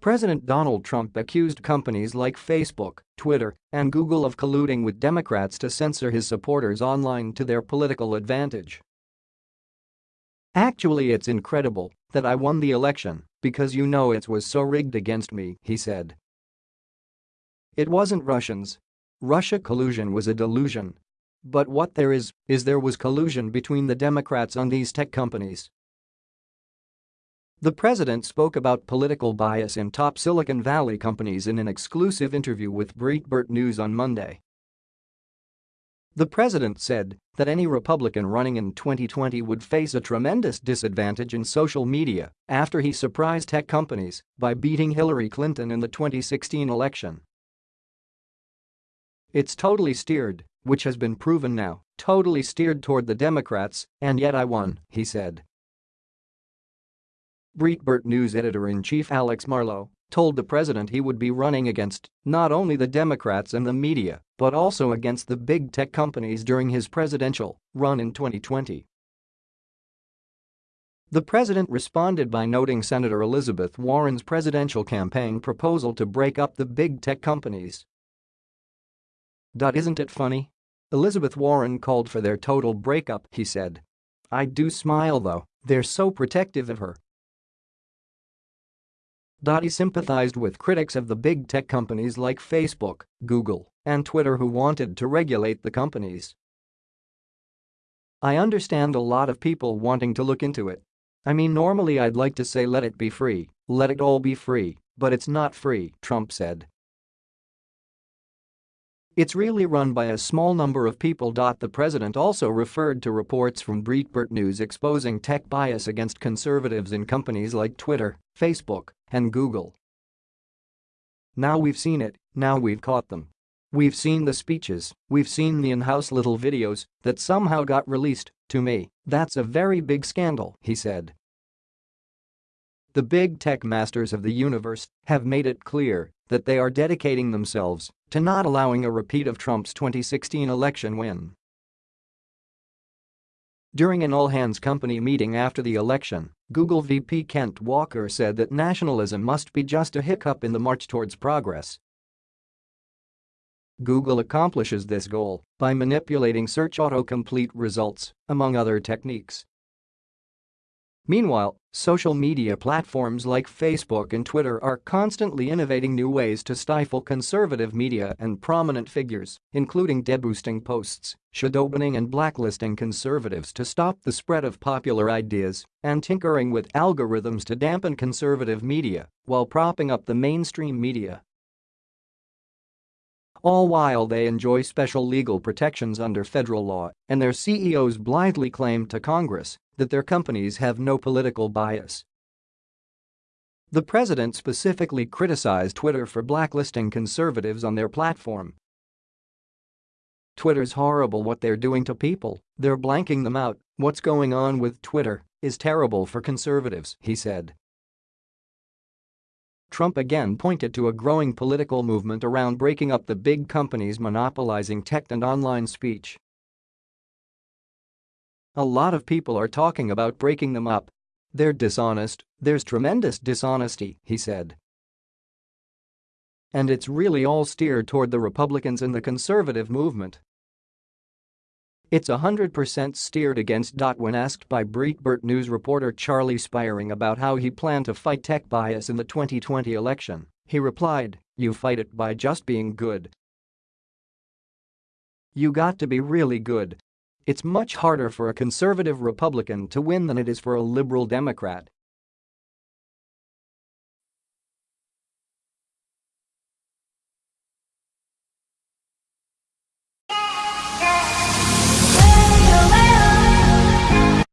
President Donald Trump accused companies like Facebook, Twitter, and Google of colluding with Democrats to censor his supporters online to their political advantage. Actually it's incredible that I won the election because you know it was so rigged against me, he said. It wasn't Russians. Russia collusion was a delusion. But what there is, is there was collusion between the Democrats on these tech companies. The president spoke about political bias in top Silicon Valley companies in an exclusive interview with Breitbart News on Monday. The president said that any Republican running in 2020 would face a tremendous disadvantage in social media after he surprised tech companies by beating Hillary Clinton in the 2016 election. It's totally steered, which has been proven now, totally steered toward the Democrats, and yet I won, he said. Breitbart News editor-in-chief Alex Marlow told the president he would be running against not only the Democrats and the media, but also against the big tech companies during his presidential run in 2020. The president responded by noting Senator Elizabeth Warren's presidential campaign proposal to break up the big tech companies. Isn't it funny? Elizabeth Warren called for their total breakup, he said. I do smile though, they're so protective of her, Dottie sympathized with critics of the big tech companies like Facebook, Google, and Twitter who wanted to regulate the companies. I understand a lot of people wanting to look into it. I mean normally I'd like to say let it be free, let it all be free, but it's not free, Trump said. It's really run by a small number of people. The president also referred to reports from Breitbart News exposing tech bias against conservatives in companies like Twitter, Facebook, and Google. Now we've seen it, now we've caught them. We've seen the speeches, we've seen the in-house little videos that somehow got released, to me, that's a very big scandal, he said. The big tech masters of the universe have made it clear that they are dedicating themselves to not allowing a repeat of Trump's 2016 election win. During an all-hands company meeting after the election, Google VP Kent Walker said that nationalism must be just a hiccup in the march towards progress. Google accomplishes this goal by manipulating search autocomplete results, among other techniques. Meanwhile, social media platforms like Facebook and Twitter are constantly innovating new ways to stifle conservative media and prominent figures, including deboosting posts, shadowbanning and blacklisting conservatives to stop the spread of popular ideas, and tinkering with algorithms to dampen conservative media while propping up the mainstream media all while they enjoy special legal protections under federal law, and their CEOs blithely claim to Congress that their companies have no political bias. The president specifically criticized Twitter for blacklisting conservatives on their platform. Twitter's horrible what they're doing to people, they're blanking them out, what's going on with Twitter is terrible for conservatives, he said. Trump again pointed to a growing political movement around breaking up the big companies monopolizing tech and online speech. A lot of people are talking about breaking them up. They're dishonest, there's tremendous dishonesty, he said. And it's really all steered toward the Republicans and the conservative movement. It's 100% steered against. When asked by Breitbart News reporter Charlie Spiering about how he planned to fight tech bias in the 2020 election, he replied, you fight it by just being good. You got to be really good. It's much harder for a conservative Republican to win than it is for a liberal Democrat,